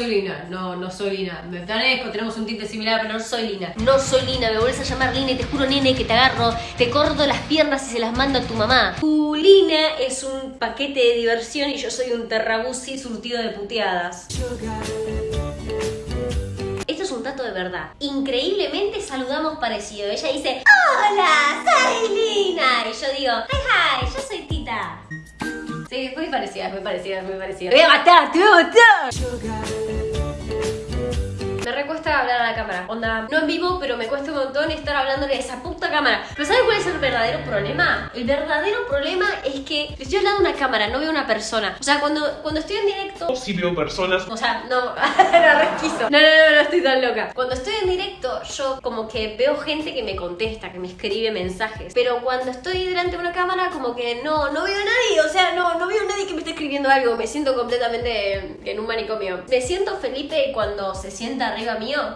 soy Lina, no, no soy Lina. Me parezco, tenemos un tinte similar, pero no soy Lina. No soy Lina, me vuelves a llamar Lina y te juro, nene, que te agarro, te corto las piernas y se las mando a tu mamá. Tu Lina es un paquete de diversión y yo soy un terrabusi surtido de puteadas. Esto es un trato de verdad. Increíblemente saludamos parecido. Ella dice, hola, soy Lina. Y yo digo, hi, hi, yo soy Tita. Sí, es muy parecida, es muy parecida, es muy parecida. Te voy a matar, te voy a matar. Me recuesta hablar a la cámara. Onda, no en vivo, pero me cuesta un montón estar hablándole a esa puta cámara. Pero ¿sabes cuál es el verdadero problema? El verdadero problema es que estoy hablando a una cámara, no veo una persona. O sea, cuando, cuando estoy en directo... Si veo personas. O sea, no, era resquizo. No, no, no, no estoy tan loca. Cuando estoy en directo, yo como que veo gente que me contesta, que me escribe mensajes. Pero cuando estoy delante de una cámara, como que no, no veo a nadie. O sea, no, no veo a nadie que me esté escribiendo algo. Me siento completamente en un manicomio. Me siento Felipe cuando se sienta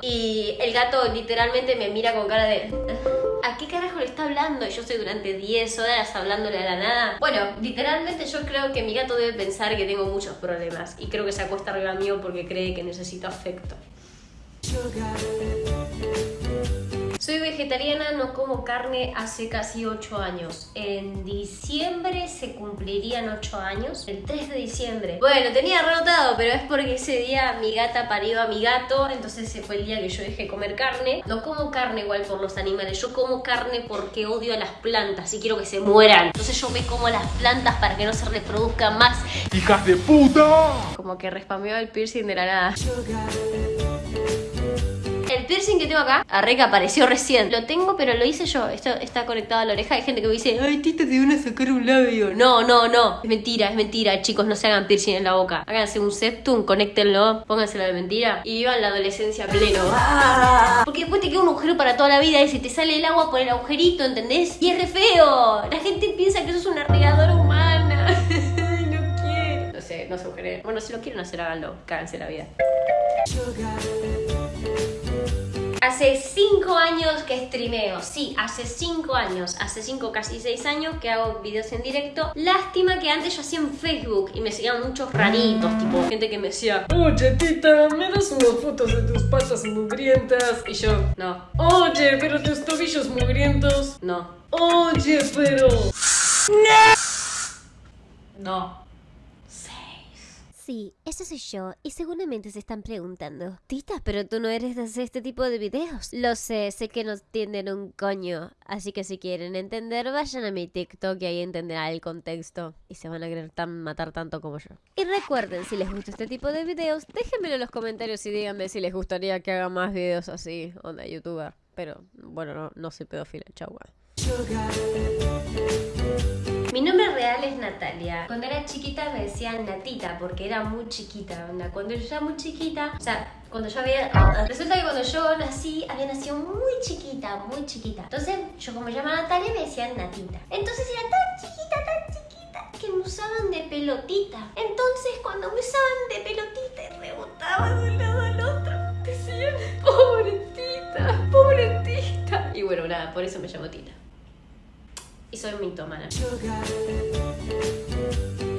y el gato literalmente me mira con cara de... ¿A qué carajo le está hablando? Y yo estoy durante 10 horas hablándole a la nada. Bueno, literalmente yo creo que mi gato debe pensar que tengo muchos problemas. Y creo que se acuesta arriba mío porque cree que necesito afecto. Soy vegetariana, no como carne hace casi 8 años. En diciembre se cumplirían 8 años. El 3 de diciembre. Bueno, tenía renotado, pero es porque ese día mi gata parió a mi gato. Entonces ese fue el día que yo dejé comer carne. No como carne igual por los animales. Yo como carne porque odio a las plantas y quiero que se mueran. Entonces yo me como las plantas para que no se reproduzcan más. ¡Hijas de puta! Como que respameó el piercing de la nada. El piercing que tengo acá, arre que apareció recién. Lo tengo, pero lo hice yo. Esto está conectado a la oreja. Hay gente que me dice, ay, Tita, te van a sacar un labio. No, no, no. Es mentira, es mentira. Chicos, no se hagan piercing en la boca. Háganse un septum, conéctenlo, pónganselo de mentira y vivan la adolescencia pleno. ¡Ah! Porque después te queda un agujero para toda la vida y si te sale el agua por el agujerito, ¿entendés? Y es re feo. La gente piensa que eso es una regadora humana. No quiero. No sé, no se. Bueno, si lo quieren hacer, háganlo. Cáganse la vida. Hace 5 años que streameo, sí, hace 5 años, hace 5 casi 6 años que hago videos en directo. Lástima que antes yo hacía en Facebook y me seguían muchos raritos, tipo gente que me decía Oye tita, ¿me das unas fotos de tus patas mugrientas? Y yo, no. Oye, pero tus tobillos mugrientos, no. Oye, pero... No. Sí, esa soy yo y seguramente se están preguntando, Tita, pero tú no eres de hacer este tipo de videos. Lo sé, sé que no entienden un coño, así que si quieren entender, vayan a mi TikTok y ahí entenderán el contexto y se van a querer matar tanto como yo. Y recuerden, si les gusta este tipo de videos, déjenmelo en los comentarios y díganme si les gustaría que haga más videos así, onda youtuber. Pero bueno, no, no soy pedófila, chau. Mi nombre real es Natalia. Cuando era chiquita me decían Natita porque era muy chiquita. onda. Cuando yo era muy chiquita, o sea, cuando yo había... Resulta que cuando yo nací, había nacido muy chiquita, muy chiquita. Entonces, yo como me llamo Natalia me decían Natita. Entonces era tan chiquita, tan chiquita que me usaban de pelotita. Entonces, cuando me usaban de pelotita y rebotaba de un lado al otro, decían, pobre tita, pobre tita. Y bueno, nada, por eso me llamo Tita y soy mitómana.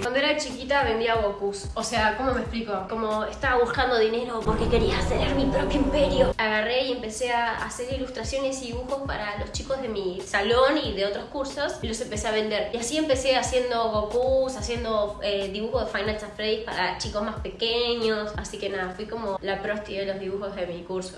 Cuando era chiquita vendía Gokus. O sea, ¿cómo me explico? Como estaba buscando dinero porque quería hacer mi propio imperio. Agarré y empecé a hacer ilustraciones y dibujos para los chicos de mi salón y de otros cursos y los empecé a vender. Y así empecé haciendo Gokus, haciendo eh, dibujos de Final Fantasy para chicos más pequeños. Así que nada, fui como la prosti de los dibujos de mi curso.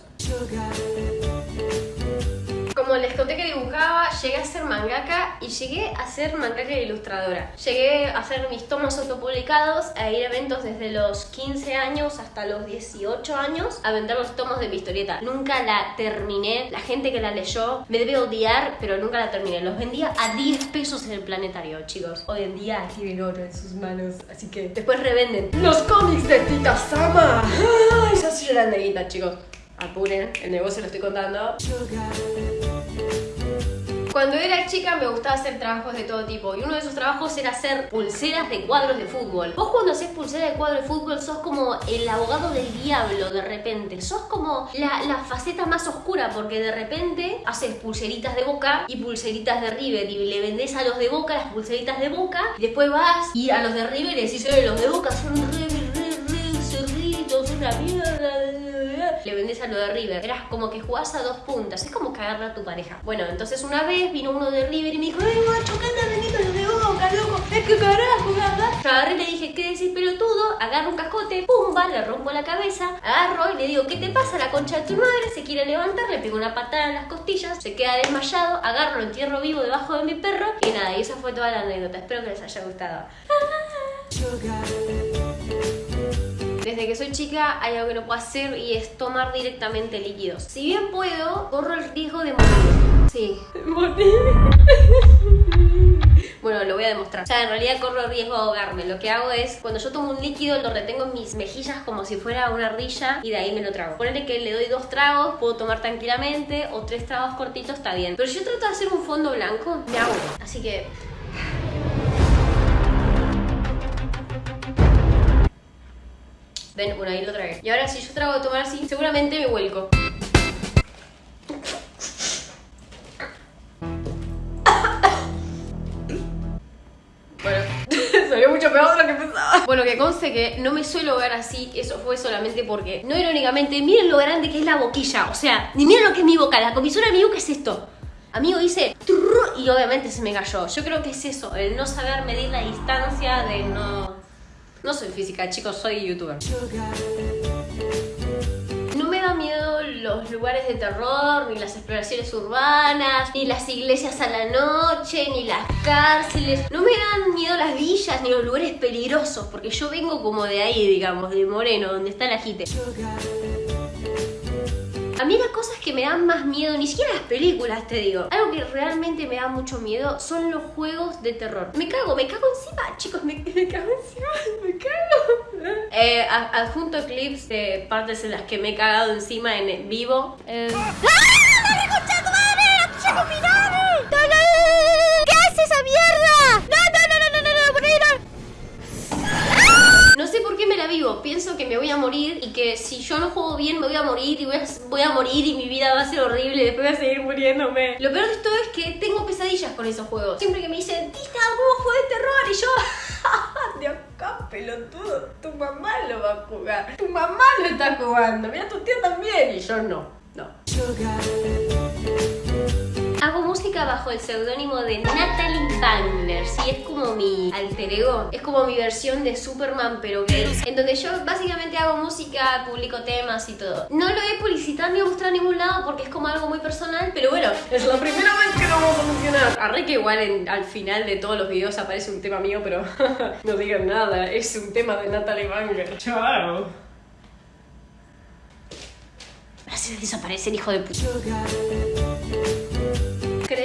Como les conté que dibujaba, llegué a ser mangaka y llegué a ser mangaka e ilustradora. Llegué a hacer mis tomos autopublicados, a ir a eventos desde los 15 años hasta los 18 años a vender los tomos de mi historieta. Nunca la terminé, la gente que la leyó me debe odiar, pero nunca la terminé. Los vendía a 10 pesos en el planetario, chicos. Hoy en día tienen oro en sus manos, así que después revenden. ¡Los cómics de Tita Sama! ¡Ay, ya guita, chicos! Apuren, el negocio lo estoy contando. Cuando era chica me gustaba hacer trabajos de todo tipo y uno de esos trabajos era hacer pulseras de cuadros de fútbol. Vos cuando haces pulseras de cuadros de fútbol sos como el abogado del diablo de repente. Sos como la, la faceta más oscura porque de repente haces pulseritas de Boca y pulseritas de River y le vendés a los de Boca las pulseritas de Boca y después vas y a los de River y decís, "Eh, los de Boca son re, re, re cerditos, una mierda. Le vendés a lo de River. Eras como que jugás a dos puntas. Es como cagarle a tu pareja. Bueno, entonces una vez vino uno de River y me dijo, ¡ay, macho, canta venito los de boca, loco! Es que carajo, ¿verdad? Yo agarré y le dije, ¿qué decís, pelotudo? Agarro un cascote, pumba, le rompo la cabeza, agarro y le digo, ¿qué te pasa? La concha de tu madre se quiere levantar, le pego una patada en las costillas, se queda desmayado, agarro, lo entierro vivo debajo de mi perro y nada, y esa fue toda la anécdota. Espero que les haya gustado. Desde que soy chica hay algo que no puedo hacer y es tomar directamente líquidos. Si bien puedo, corro el riesgo de morir. Sí. Morir. Bueno, lo voy a demostrar. O sea, en realidad corro el riesgo de ahogarme. Lo que hago es, cuando yo tomo un líquido, lo retengo en mis mejillas como si fuera una ardilla y de ahí me lo trago. Ponele que le doy dos tragos, puedo tomar tranquilamente, o tres tragos cortitos, está bien. Pero si yo trato de hacer un fondo blanco, me ahogo. Así que... Ven, bueno, ahí lo tragué. Y ahora si yo trago de tomar así, seguramente me vuelco. Bueno, salió mucho peor de lo que pensaba. Conste que no me suelo ver así, eso fue solamente porque, no irónicamente, miren lo grande que es la boquilla. O sea, ni miren lo que es mi boca, la comisura de mi boca es esto. Amigo, trrr y obviamente se me cayó. Yo creo que es eso, el no saber medir la distancia, de no... No soy física, chicos, soy youtuber. No me da miedo los lugares de terror, ni las exploraciones urbanas, ni las iglesias a la noche, ni las cárceles. No me dan miedo las villas, ni los lugares peligrosos, porque yo vengo como de ahí, digamos, de Moreno, donde está la jite. A mí las cosas que me dan más miedo, ni siquiera las películas, te digo. Algo que realmente me da mucho miedo son los juegos de terror. Me cago, me cago encima, chicos, me, cago encima. Eh, adjunto clips de partes en las que me he cagado encima en vivo. Eh, ¿Qué hace esa mierda? No, no, no, no, no, no, no, por no. No sé por qué me la vivo. Pienso que me voy a morir y que si yo no juego bien me voy a morir y voy a, voy a morir y mi vida va a ser horrible y después voy a seguir muriéndome. Lo peor de todo es que tengo pesadillas con esos juegos. Siempre que me dicen, Tita, ¿cómo juego de terror? Y yo, de acá, pelotudo, tu mamá lo va a jugar. Tu mamá lo está jugando. Mira, tu tía también. Y yo no, no. Música bajo el seudónimo de Natalie Wagner, sí, es como mi alter ego, es como mi versión de Superman pero gay, en donde yo básicamente hago música, publico temas y todo. No lo he publicitado ni mostrado a ningún lado porque es como algo muy personal, pero bueno, es la primera vez que lo vamos a mencionar. Arre que igual en- al final de todos los videos aparece un tema mío, pero no digan nada, es un tema de Natalie Wagner. Chao. Gracias desaparecer, hijo de puta.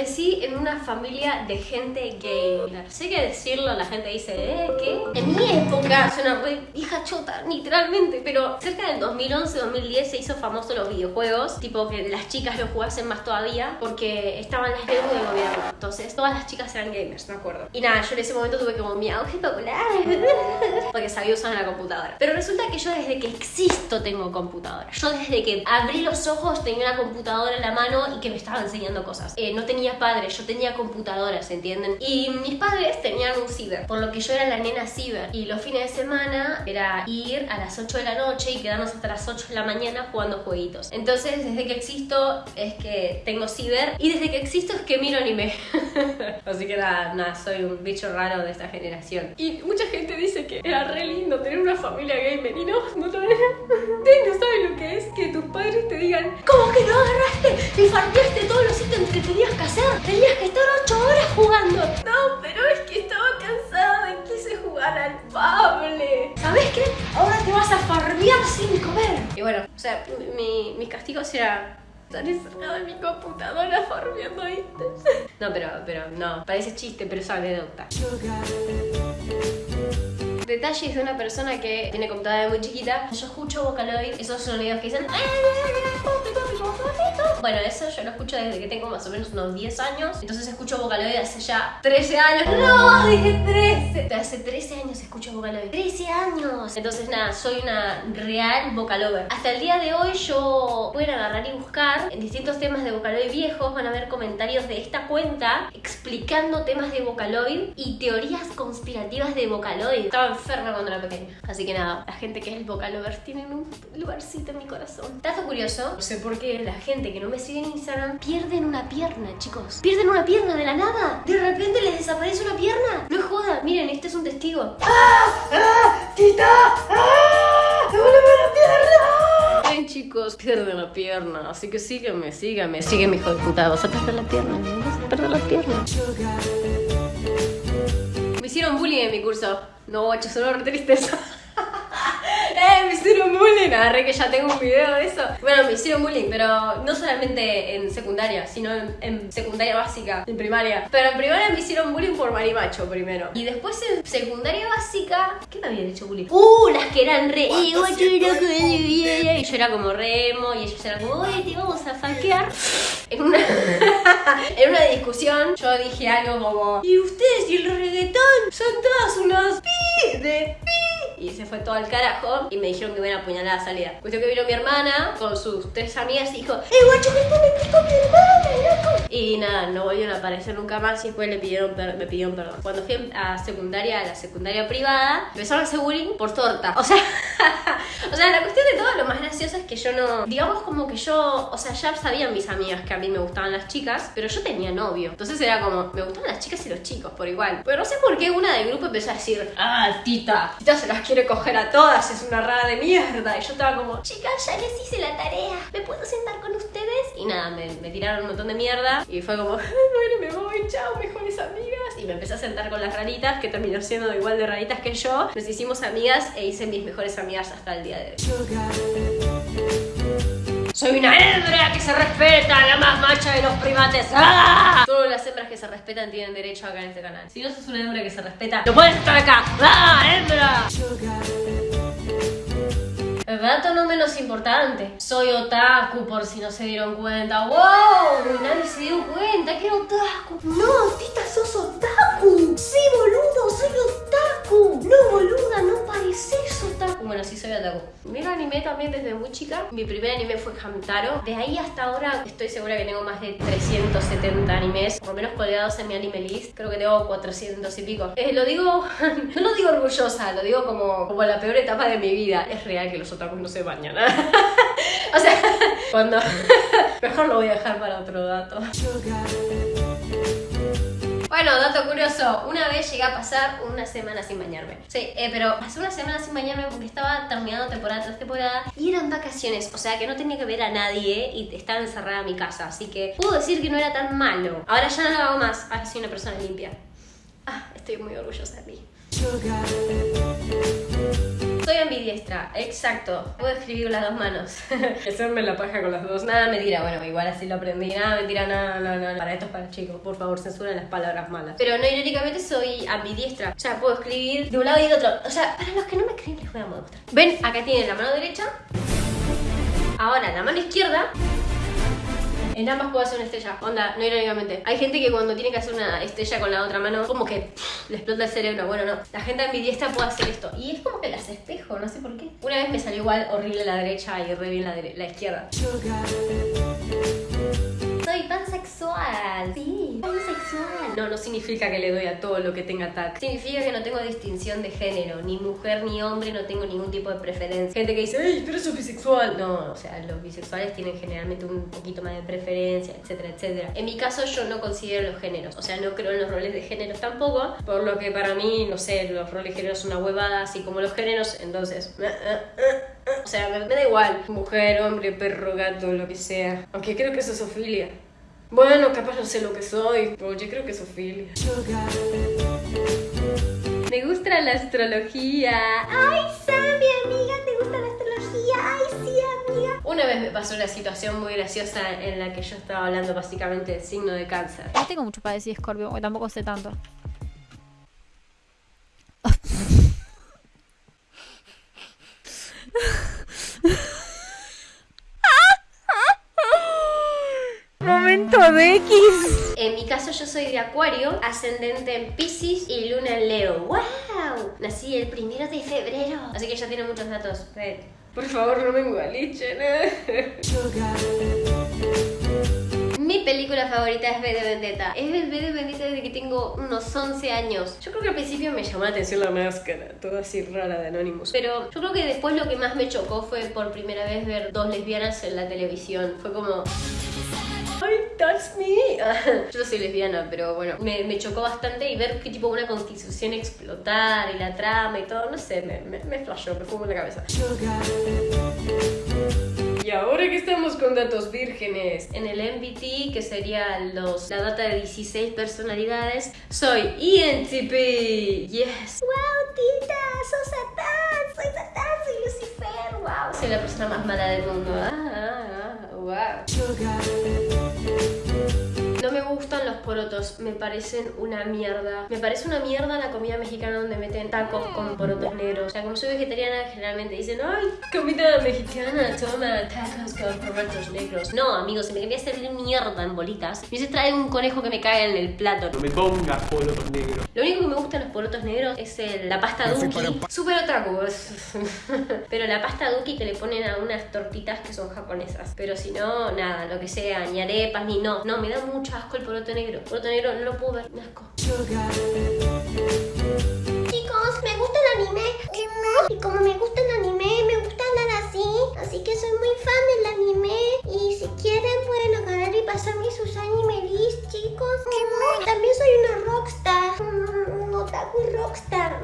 Crecí en una familia de gente gamer. Sé que decirlo, la gente dice, ¿eh? ¿Qué? En mi época, suena re hija chota, literalmente, pero cerca del 2011-2010 se hizo famoso los videojuegos, tipo que las chicas lo jugasen más todavía, porque estaban las deudas del gobierno. Entonces, todas las chicas eran gamers, me acuerdo. Y nada, yo en ese momento tuve como mi auge popular, porque sabía usar una computadora. Pero resulta que yo desde que existo tengo computadora. Yo desde que abrí los ojos tenía una computadora en la mano y que me estaba enseñando cosas. Eh, no tenía padres, yo tenía computadoras, ¿entienden? Y mis padres tenían un ciber, por lo que yo era la nena ciber. Y los fines de semana era ir a las 8 de la noche y quedarnos hasta las 8 de la mañana jugando jueguitos. Entonces, desde que existo es que tengo ciber y desde que existo es que miro anime. Así que nada, nada, soy un bicho raro de esta generación. Y mucha gente dice que era re lindo tener una familia gamer y no, no lo era. Ustedes no saben lo que es que tus padres te digan, ¿cómo que no agarraste y farmeaste todos los ítems que tenías que hacer? Tenías que estar 8 horas jugando. No, pero es que estaba cansada y quise jugar al Pable. ¿Sabes qué? Ahora te vas a farmear sin comer. Y bueno, o sea, mi, mis castigos era estar encerrada en mi computadora farmeando ítems. No, pero, pero no, parece chiste, pero es anécdota. Detalles de una persona que tiene computadora muy chiquita. Yo escucho Vocaloid, esos sonidos que dicen. Bueno, eso yo lo escucho desde que tengo más o menos unos 10 años. Entonces escucho Vocaloid hace ya 13 años. No, dije 13. Hace 13 años escucho Vocaloid. 13 años. Entonces nada, soy una real Vocalover. Hasta el día de hoy yo a agarrar y buscar en distintos temas de Vocaloid viejos. Van a ver comentarios de esta cuenta explicando temas de Vocaloid y teorías conspirativas de Vocaloid. Estaba enferma cuando era pequeña. Así que nada, la gente que es Vocalover tienen un lugarcito en mi corazón. Dato curioso, no sé por qué la gente que no me sigue en Instagram pierden una pierna, chicos. Pierden una pierna de la nada. De repente les desaparece una pierna. No es joda, miren, este es un testigo. ¡Ah! ¡Ah! ¡Tita! ¡Ah! ¡Me vuelve la pierna! Ven chicos, pierden la pierna, así que sígueme, sígueme, sígueme hijo de puta, vas a perder la pierna, vas a perder la pierna. Me hicieron bullying en mi curso. No, guacho, solo tristeza. Me hicieron bullying. Agarré que ya tengo un video de eso. Bueno, me hicieron bullying, pero no solamente en secundaria, sino en, en secundaria básica, en primaria. Pero en primaria me hicieron bullying por marimacho primero. Y después en secundaria básica, ¿qué me habían hecho bullying? ¡Uh! Las que eran re. "Eh, guacho, Y yo era como remo, y ellos eran como, ¡Oye, te vamos a falquear! En una, en una discusión, yo dije algo como, ¿y ustedes y el reggaetón son todos unos pi de? Y se fue todo al carajo y me dijeron que me iban a apuñalar a la salida. Cuestión que vino mi hermana con sus tres amigas y dijo, ¡Eh, guacho, que está con mi hermana, loco! Y nada, no volvieron a aparecer nunca más y después le pidieron me pidieron perdón. Cuando fui a secundaria, a la secundaria privada, empezaron a hacer por torta. O sea, o sea, la cuestión de todo lo más gracioso es que yo no, digamos como que yo, o sea, ya sabían mis amigas que a mí me gustaban las chicas, pero yo tenía novio. Entonces era como, me gustaban las chicas y los chicos por igual. Pero no sé por qué una del grupo empezó a decir, ah, tita, tita se las quiere coger a todas, es una rara de mierda. Y yo estaba como, chicas, ya les hice la tarea, ¿me puedo sentar con ustedes? Y nada, me, tiraron un montón de mierda y fue como, bueno, me voy, chao, mejores amigas. Y me empecé a sentar con las raritas, que terminó siendo igual de raritas que yo. Nos hicimos amigas e hice mis mejores amigas hasta el día de hoy. Soy una hembra que se respeta, la más macha de los primates. ¡Ah! Todas las hembras que se respetan tienen derecho acá en este canal. Si no sos una hembra que se respeta, no puedes estar acá. ¡Ah, hembra! El dato no menos importante. Soy otaku por si no se dieron cuenta. ¡Wow! Nadie se dio cuenta que era otaku. No, tita, sos otaku. Sí, boludo, soy otaku. No, boluda, no pareces otaku. Bueno, sí soy otaku. Miro anime también desde muy chica. Mi primer anime fue Hamtaro. De ahí hasta ahora estoy segura que tengo más de 370 animes, por lo menos colgados en mi anime list. Creo que tengo 400 y pico. Eh, lo digo, no lo digo orgullosa, lo digo como, como la peor etapa de mi vida. Es real que los otakus no se bañan. o sea, cuando... Mejor lo voy a dejar para otro dato. Bueno, dato curioso, una vez llegué a pasar una semana sin bañarme. Sí, eh, pero pasé una semana sin bañarme porque estaba terminando temporada tras temporada y eran vacaciones, o sea que no tenía que ver a nadie y estaba encerrada en mi casa, así que puedo decir que no era tan malo. Ahora ya no lo hago más, ahora soy una persona limpia. Ah, estoy muy orgullosa de mí. Soy ambidiestra, exacto. Puedo escribir las dos manos. Hacerme la paja con las dos. Nada, mentira. Bueno, igual así lo aprendí. Nada, mentira, nada, no, no, no. Para esto es para chicos. Por favor, censuren las palabras malas. Pero no, irónicamente soy ambidiestra. O sea, puedo escribir de un lado y de otro. O sea, para los que no me creen, les voy a mostrar. Ven, acá tienen la mano derecha. Ahora, la mano izquierda. En ambas puedo hacer una estrella. Onda, no irónicamente. Hay gente que cuando tiene que hacer una estrella con la otra mano, como que le explota el cerebro. Bueno, no. La gente ambidiestra puede hacer esto. Y es como que las espejo, no sé por qué. Una vez me salió igual horrible la derecha y re bien la, la izquierda. Soy pansexual. Sí. No, no significa que le doy a todo lo que tenga tag. Significa que no tengo distinción de género. Ni mujer ni hombre, no tengo ningún tipo de preferencia. Gente que dice, ¡Ey, pero sos bisexual! No, o sea, los bisexuales tienen generalmente un poquito más de preferencia, etcétera, etcétera. En mi caso, yo no considero los géneros. O sea, no creo en los roles de géneros tampoco. Por lo que para mí, no sé, los roles de género son una huevada, así como los géneros. Entonces, eh, eh, eh. o sea, me, me da igual. Mujer, hombre, perro, gato, lo que sea. Aunque creo que eso es Ofilia. Bueno, capaz no sé lo que soy, pero yo creo que es Ofilia. Me gusta la astrología. Ay, Sammy, amiga, ¿te gusta la astrología? Ay, sí, amiga. Una vez me pasó una situación muy graciosa en la que yo estaba hablando básicamente del signo de cáncer. No tengo mucho para decir Scorpio, porque tampoco sé tanto. hijo de X. En mi caso yo soy de Acuario, ascendente en Pisces y luna en Leo. ¡Wow! Nací el primero de febrero. Así que ya tiene muchos datos. Ven. Por favor, no me engualichen. Mi película favorita es V de Vendetta. Es V de Vendetta desde que tengo unos 11 años. Yo creo que al principio me llamó la atención la máscara, toda así rara de Anonymous. Pero yo creo que después lo que más me chocó fue por primera vez ver dos lesbianas en la televisión. Fue como... Ay, that's me. Yo no soy lesbiana, pero bueno, me, me chocó bastante y ver qué tipo una constitución explotar y la trama y todo, no sé, me, me, me flashó, me fumó en la cabeza. Y ahora que estamos con datos vírgenes, en el MBT, que sería los, la data de 16 personalidades, soy E ENTP. Yes. ¡Wow, tita! ¡Sos Satán! ¡Soy Satán! ¡Soy Lucifer! ¡Wow! Soy la persona más mala del mundo. ¡Ah, ah, ah! ¡Wow! No me gustan los porotos, me parecen una mierda. Me parece una mierda la comida mexicana donde meten tacos con porotos negros. O sea, como soy vegetariana, generalmente dicen, ay, comida mexicana, toma tacos con porotos negros. No, amigos, si me quería hacer mierda en bolitas, me hubiese traer un conejo que me caiga en el plato. No me pongas porotos negros. Lo único que me gusta de los porotos negros es el- la pasta duki. Super otaku. Pero la pasta duki que le ponen a unas tortitas que son japonesas. Pero si no, nada, lo que sea, ni arepas, ni no. No, me da mucho asco el poroto negro. El poroto negro no lo puedo ver, me. Chicos, me gusta el anime. Y como me gusta el anime, me gusta andar así. Así que soy muy fan del anime. Y si quieren, pueden agarrar y pasarme sus anime list, chicos. También soy una rockstar. Un otaku rockstar.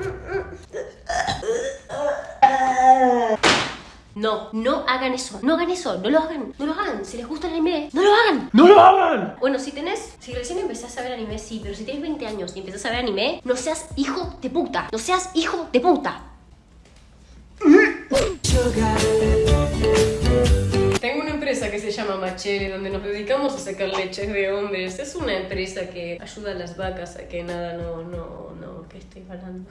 No, no hagan eso, no hagan eso, no lo hagan, no lo hagan. Si les gusta el anime, no lo hagan. ¡No lo hagan! Bueno, si tenés, si recién empezás a ver anime, sí, pero si tienes 20 años y empezás a ver anime, no seas hijo de puta, no seas hijo de puta. Tengo una empresa que se llama Machele, donde nos dedicamos a sacar leches de hombres. Es una empresa que ayuda a las vacas a que nada, no, no, no, que estoy hablando.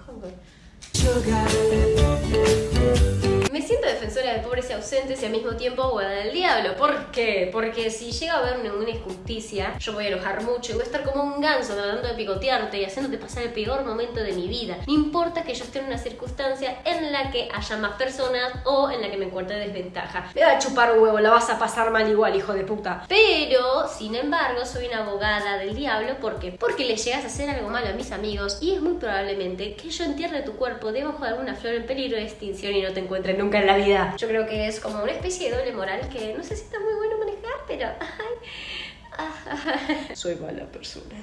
Me siento defensora de pobres y ausentes y al mismo tiempo abogada del diablo. ¿Por qué? Porque si llega a haber ninguna injusticia, yo voy a enojar mucho y voy a estar como un ganso tratando de picotearte y haciéndote pasar el peor momento de mi vida. No importa que yo esté en una circunstancia en la que haya más personas o en la que me encuentre en desventaja. Me va a chupar huevo, la vas a pasar mal igual, hijo de puta. Pero, sin embargo, soy una abogada del diablo. ¿Por qué? Porque le llegas a hacer algo malo a mis amigos y es muy probablemente que yo entierre tu cuerpo debajo de alguna flor en peligro de extinción y no te encuentre nunca en la vida. Yo creo que es como una especie de doble moral que no sé si está muy bueno manejar, pero... Ay, soy mala persona.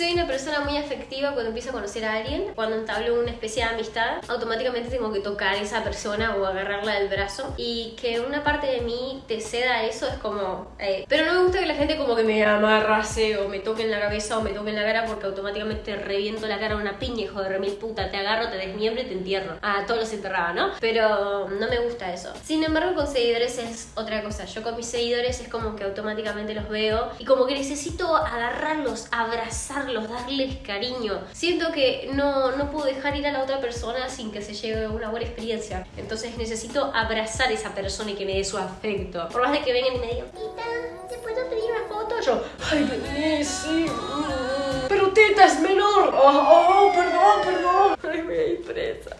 Soy una persona muy afectiva cuando empiezo a conocer a alguien. Cuando entablo una especie de amistad, automáticamente tengo que tocar a esa persona o agarrarla del brazo. Y que una parte de mí te ceda eso es como... eh, Pero no me gusta que la gente como que me amarrase o me toque en la cabeza o me toque en la cara porque automáticamente reviento la cara a una piña, hijo de remil puta. Te agarro, te desmiembro y te entierro. Ah, todos los enterraba, ¿no? Pero no me gusta eso. Sin embargo, con seguidores es otra cosa. Yo con mis seguidores es como que automáticamente los veo y como que necesito agarrarlos, abrazarlos, darles cariño. Siento que no, no puedo dejar ir a la otra persona sin que se lleve una buena experiencia. Entonces necesito abrazar a esa persona y que me dé su afecto. Por más de que vengan y me digan, Tita, ¿te puedo pedir una foto? yo, ay, sí. mm, Pero teta es menor. Oh, oh, perdón, perdón. Ay, voy a ir presa.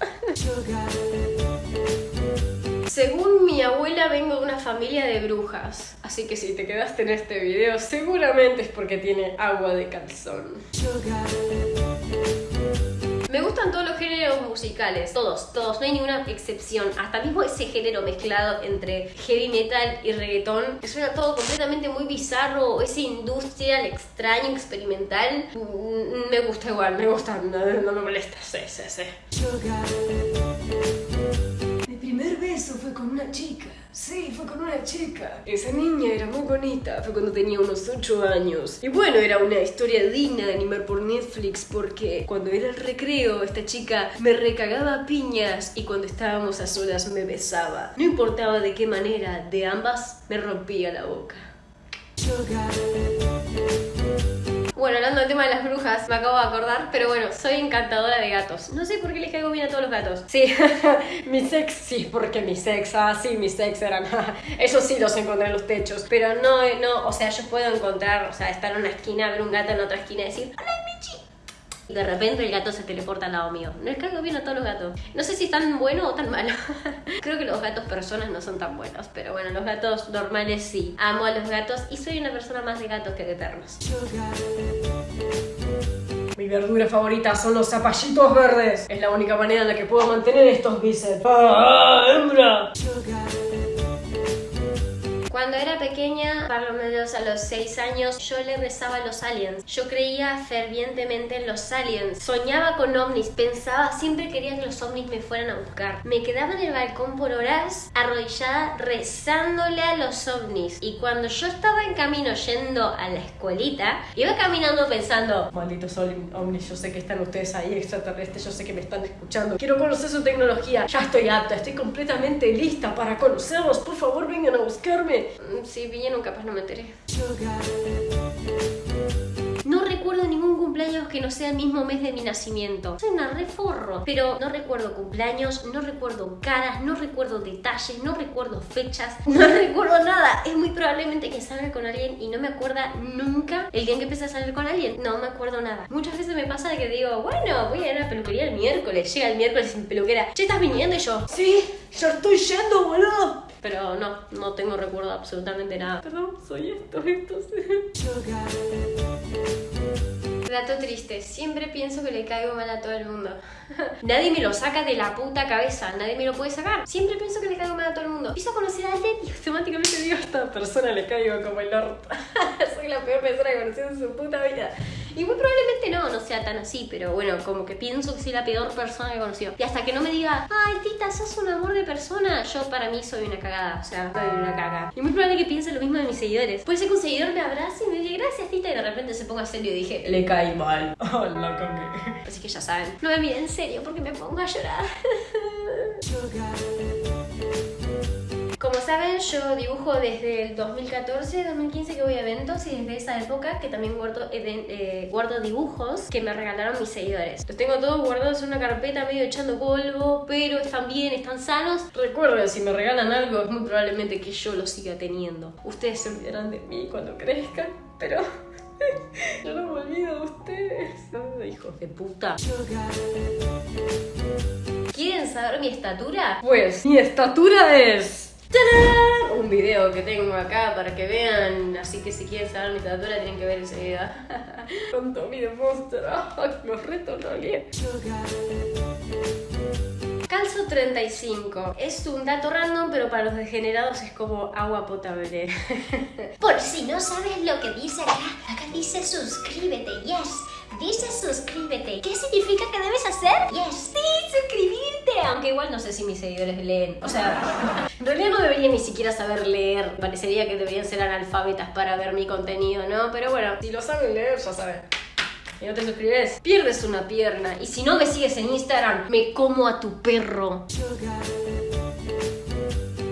Según mi abuela vengo de una familia de brujas, así que si te quedaste en este video seguramente es porque tiene agua de calzón. Me gustan todos los géneros musicales, todos, todos, no hay ninguna excepción. Hasta mismo ese género mezclado entre heavy metal y reggaetón, que suena todo completamente muy bizarro, ese industrial extraño, experimental, mm, me gusta igual, me gusta, no, no me molesta, sí, sí, sí. Fue con una chica. Sí, fue con una chica. Esa niña era muy bonita. Fue cuando tenía unos 8 años. Y bueno, era una historia digna de animar por Netflix porque cuando era el recreo, esta chica me recagaba a piñas y cuando estábamos a solas me besaba. No importaba de qué manera, de ambas me rompía la boca. Bueno, hablando del tema de las brujas, me acabo de acordar, pero bueno, soy encantadora de gatos. No sé por qué les caigo bien a todos los gatos. Sí, mi sex, sí, porque mi sex, ah, sí, mi sex eran, eso sí los encontré en los techos. Pero no, no, o sea, yo puedo encontrar, o sea, estar en una esquina, ver un gato en otra esquina y decir, ¡Hola! Y de repente el gato se teleporta al lado mío. No les caigo bien a todos los gatos. No sé si tan bueno o tan malo. Creo que los gatos personas no son tan buenos. Pero bueno, los gatos normales sí. Amo a los gatos y soy una persona más de gatos que de perros. Mi verdura favorita son los zapallitos verdes. Es la única manera en la que puedo mantener estos bíceps. ¡Ah, hembra! Cuando era pequeña, por lo menos a los 6 años, yo le rezaba a los aliens. Yo creía fervientemente en los aliens. Soñaba con ovnis, pensaba, siempre quería que los ovnis me fueran a buscar. Me quedaba en el balcón por horas, arrodillada, rezándole a los ovnis. Y cuando yo estaba en camino yendo a la escuelita, iba caminando pensando, Malditos ovni- ovnis, yo sé que están ustedes ahí, extraterrestres, yo sé que me están escuchando. Quiero conocer su tecnología. Ya estoy apta, estoy completamente lista para conocerlos. Por favor, vengan a buscarme. "Mm, si vinieron capaz no me enteré. No recuerdo ningún cumpleaños que no sea el mismo mes de mi nacimiento. Soy una reforro. Pero no recuerdo cumpleaños, no recuerdo caras, no recuerdo detalles, no recuerdo fechas, no recuerdo nada. Es muy probablemente que salga con alguien y no me acuerda nunca el día en que empecé a salir con alguien. No me acuerdo nada. Muchas veces me pasa que digo, bueno, voy a ir a la peluquería el miércoles. Llega el miércoles sin peluquera. Che, ¿estás viniendo? Y yo, Sí, ya estoy yendo, boludo. Pero no, no tengo recuerdo absolutamente nada. Perdón, soy esto, esto. Dato triste, siempre pienso que le caigo mal a todo el mundo. nadie me lo saca de la puta cabeza, nadie me lo puede sacar. Siempre pienso que le caigo mal a todo el mundo. Empiezo a conocer a alguien y automáticamente digo, a esta persona le caigo como el orto. Soy la peor persona que conocí en su puta vida. Y muy probablemente no, no sea tan así, pero bueno, como que pienso que soy la peor persona que conoció. Y hasta que no me diga, ay tita, sos un amor de persona, yo para mí soy una cagada, o sea, soy una caga. Y muy probable que piense lo mismo de mis seguidores. Puede ser que un seguidor me abrace y me diga, gracias tita, y de repente se ponga serio y dije, Le caí mal. Oh, la cagué. Así que ya saben, no me miren en serio porque me pongo a llorar. Como saben, yo dibujo desde el 2014, 2015 que voy a eventos y desde esa época que también guardo, eh, guardo dibujos que me regalaron mis seguidores. Los tengo todos guardados en una carpeta medio echando polvo, pero están bien, están sanos. Recuerden, si me regalan algo, es muy probablemente que yo lo siga teniendo. Ustedes se olvidarán de mí cuando crezcan, pero yo no me olvido de ustedes. Hijos de puta. ¿Quieren saber mi estatura? Pues mi estatura es... Un video que tengo acá para que vean, así que si quieren saber mi estatura tienen que ver ese video. ¿Cuánto mide Monster? Ay, Los retos no. Calzo 35. Es un dato random, pero para los degenerados es como agua potable. Por si no sabes lo que dice acá, acá dice suscríbete, yes. Dice suscríbete. ¿Qué significa que debes hacer? Yes. Sí, suscribirte. Aunque igual no sé si mis seguidores leen. O sea, en realidad no deberían ni siquiera saber leer. Parecería que deberían ser analfabetas para ver mi contenido, ¿no? Pero bueno, si lo saben leer, ya saben. Y no te suscribes, pierdes una pierna. Y si no me sigues en Instagram, me como a tu perro.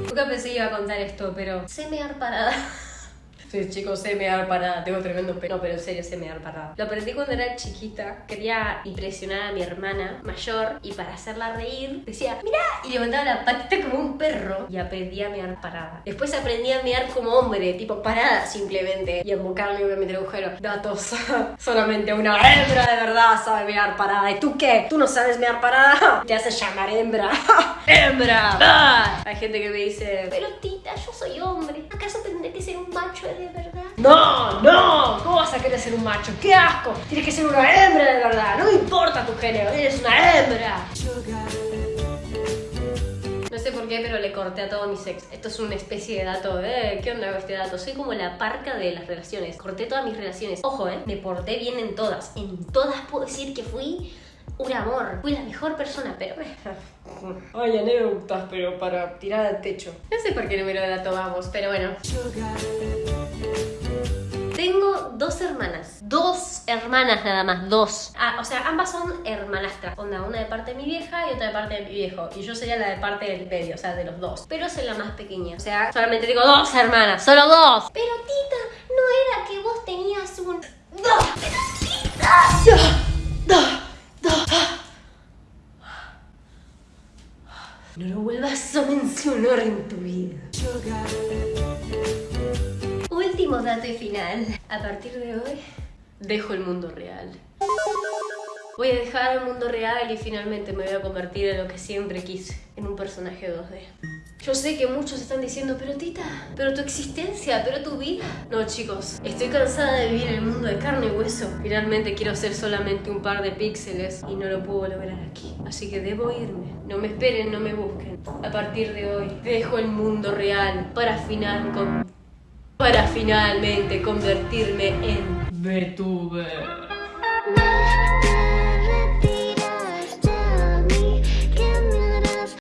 Nunca pensé que iba a contar esto, pero sé mear parada. Sí, chicos, sé mear parada. Tengo tremendo pelo. No, pero en serio, sé mear parada. Lo aprendí cuando era chiquita. Quería impresionar a mi hermana mayor y para hacerla reír decía, mira, y levantaba la patita como un perro y aprendí a mear parada. Después aprendí a mear como hombre, tipo parada simplemente. Y embocarle obviamente el agujero. Datos. Solamente una hembra de verdad sabe mear parada. ¿Y tú qué? ¿Tú no sabes mear parada? Te haces llamar hembra. ¡Hembra! ¡Ah! Hay gente que me dice, Pero tita, yo soy hombre. ¿Acaso tendré que ser un macho de verdad? No, no, ¿cómo vas a querer ser un macho? ¡Qué asco! Tienes que ser una hembra de verdad, no importa tu género, eres una hembra. No sé por qué, pero le corté a todos mis ex. Esto es una especie de dato, ¿eh? ¿Qué onda con este dato? Soy como la parca de las relaciones. Corté todas mis relaciones. Ojo, ¿eh? Me porté bien en todas. En todas puedo decir que fui un amor. Fui la mejor persona, pero... Ay, anécdotas, pero para tirar al techo. No sé por qué número de dato vamos, pero bueno. Tengo dos hermanas. Dos hermanas nada más, dos. Ah, o sea, ambas son hermanastras. Onda, una de parte de mi vieja y otra de parte de mi viejo. Y yo sería la de parte del medio, o sea, de los dos. Pero soy la más pequeña. O sea, solamente tengo dos hermanas, solo dos. Pero tita, ¿no era que vos tenías un... ¡Dos! No lo vuelvas a mencionar en tu vida. Último dato y final. A partir de hoy, dejo el mundo real. Voy a dejar el mundo real y finalmente me voy a convertir en lo que siempre quise, en un personaje 2D. Yo sé que muchos están diciendo, pero Tita, pero tu existencia, pero tu vida. No, chicos, estoy cansada de vivir en el mundo de carne y hueso. Finalmente quiero ser solamente un par de píxeles y no lo puedo lograr aquí. Así que debo irme. No me esperen, no me busquen. A partir de hoy, dejo el mundo real para final con... para finalmente convertirme en VTuber.